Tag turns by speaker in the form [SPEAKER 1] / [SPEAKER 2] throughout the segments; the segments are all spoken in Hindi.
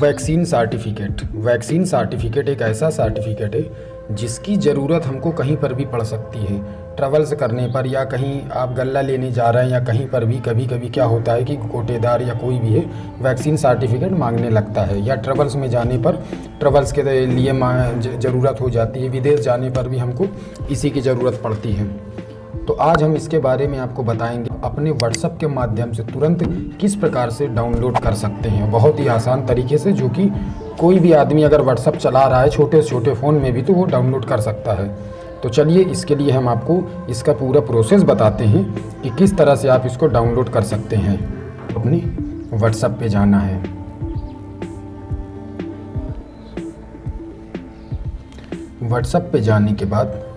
[SPEAKER 1] वैक्सीन सर्टिफिकेट वैक्सीन सर्टिफिकेट एक ऐसा सर्टिफिकेट है जिसकी ज़रूरत हमको कहीं पर भी पड़ सकती है। ट्रेवल्स करने पर या कहीं आप गल्ला लेने जा रहे हैं या कहीं पर भी कभी कभी क्या होता है कि कोटेदार या कोई भी है, वैक्सीन सर्टिफिकेट मांगने लगता है या ट्रेवल्स में जाने पर ट्रेवल्स के लिए ज़रूरत हो जाती है। विदेश जाने पर भी हमको इसी की ज़रूरत पड़ती है। तो आज हम इसके बारे में आपको बताएँगे अपने व्हाट्सएप के माध्यम से तुरंत किस प्रकार से डाउनलोड कर सकते हैं? बहुत ही आसान तरीके से, जो कि कोई भी आदमी अगर व्हाट्सअप चला रहा है, छोटे से छोटे फ़ोन में भी तो वो डाउनलोड कर सकता है। तो चलिए, इसके लिए हम आपको इसका पूरा प्रोसेस बताते हैं कि किस तरह से आप इसको डाउनलोड कर सकते हैं। अपने व्हाट्सअप पे जाना है। व्हाट्सअप पे जाने के बाद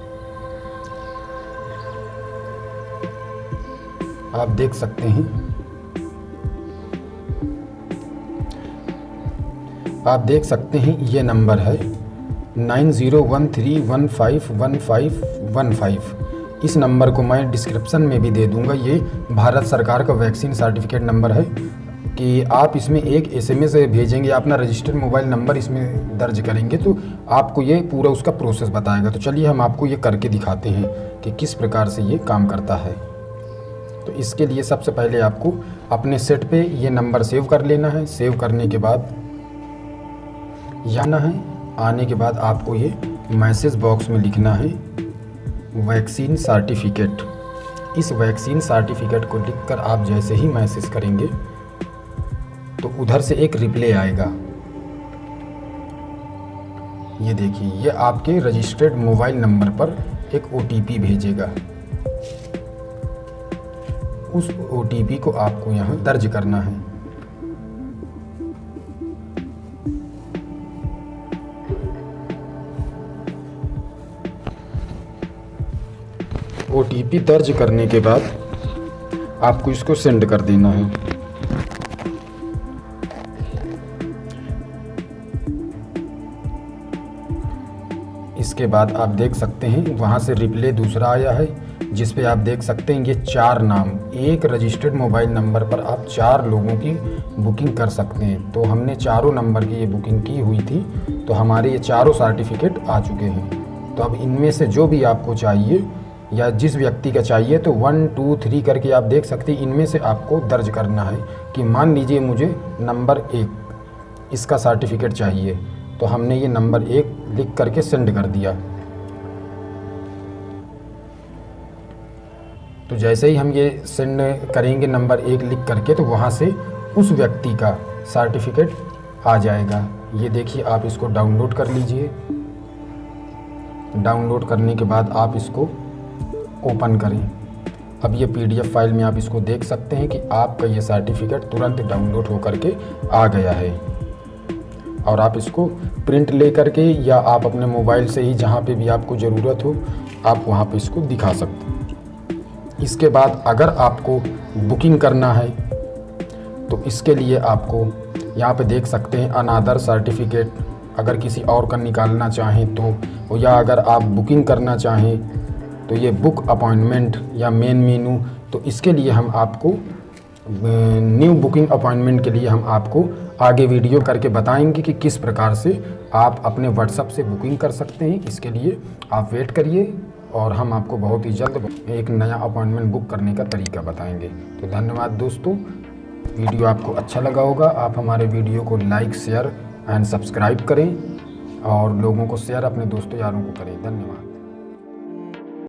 [SPEAKER 1] आप देख सकते हैं। आप देख सकते हैं, ये नंबर है nine zero one three one five one five one five. इस नंबर को मैं डिस्क्रिप्शन में भी दे दूँगा। ये भारत सरकार का वैक्सीन सर्टिफिकेट नंबर है कि आप इसमें एक एसएमएस भेजेंगे अपना रजिस्टर्ड मोबाइल नंबर इसमें दर्ज करेंगे तो आपको ये पूरा उसका प्रोसेस बताएगा। तो चलिए हम आपको ये करके दिखाते हैं कि किस प्रकार से ये काम करता है। तो इसके लिए सबसे पहले आपको अपने सेट पे ये नंबर सेव कर लेना है। सेव करने के बाद जाना है। आने के बाद आपको ये मैसेज बॉक्स में लिखना है, वैक्सीन सर्टिफिकेट। इस वैक्सीन सर्टिफिकेट को लिखकर आप जैसे ही मैसेज करेंगे तो उधर से एक रिप्ले आएगा। ये देखिए, ये आपके रजिस्टर्ड मोबाइल नंबर पर एक ओटीपी भेजेगा। उस ओटीपी को आपको यहाँ दर्ज करना है। ओटीपी दर्ज करने के बाद आपको इसको सेंड कर देना है। इसके बाद आप देख सकते हैं, वहाँ से रिप्ले दूसरा आया है। जिस पे आप देख सकते हैं ये चार नाम। एक रजिस्टर्ड मोबाइल नंबर पर आप चार लोगों की बुकिंग कर सकते हैं। तो हमने चारों नंबर की ये बुकिंग की हुई थी। तो हमारे ये चारों सर्टिफिकेट आ चुके हैं। तो अब इनमें से जो भी आपको चाहिए या जिस व्यक्ति का चाहिए तो वन टू थ्री करके आप देख सकते हैं। इनमें से आपको दर्ज करना है कि मान लीजिए मुझे नंबर एक, इसका सर्टिफिकेट चाहिए। तो हमने ये नंबर एक लिख करके सेंड कर दिया। तो जैसे ही हम ये सेंड करेंगे नंबर एक लिख करके तो वहाँ से उस व्यक्ति का सर्टिफिकेट आ जाएगा। ये देखिए, आप इसको डाउनलोड कर लीजिए। डाउनलोड करने के बाद आप इसको ओपन करें। अब ये पीडीएफ फ़ाइल में आप इसको देख सकते हैं कि आपका ये सर्टिफिकेट तुरंत डाउनलोड हो करके आ गया है। और आप इसको प्रिंट ले करके या आप अपने मोबाइल से ही जहाँ पे भी आपको ज़रूरत हो, आप वहाँ पे इसको दिखा सकते हैं। इसके बाद अगर आपको बुकिंग करना है तो इसके लिए आपको यहाँ पे देख सकते हैं अनादर सर्टिफिकेट। अगर किसी और का निकालना चाहें तो या अगर आप बुकिंग करना चाहें तो ये बुक अपॉइंटमेंट या मेन मेनू तो इसके लिए हम आपको न्यू बुकिंग अपॉइंटमेंट के लिए हम आपको आगे वीडियो करके बताएँगे कि किस प्रकार से आप अपने व्हाट्सअप से बुकिंग कर सकते हैं। इसके लिए आप वेट करिए। और हम आपको बहुत ही जल्द एक नया अपॉइंटमेंट बुक करने का तरीका बताएँगे। तो धन्यवाद दोस्तों। वीडियो आपको अच्छा लगा होगा, आप हमारे वीडियो को लाइक, शेयर एंड सब्सक्राइब करें और लोगों को शेयर अपने दोस्तों यारों को करें। धन्यवाद।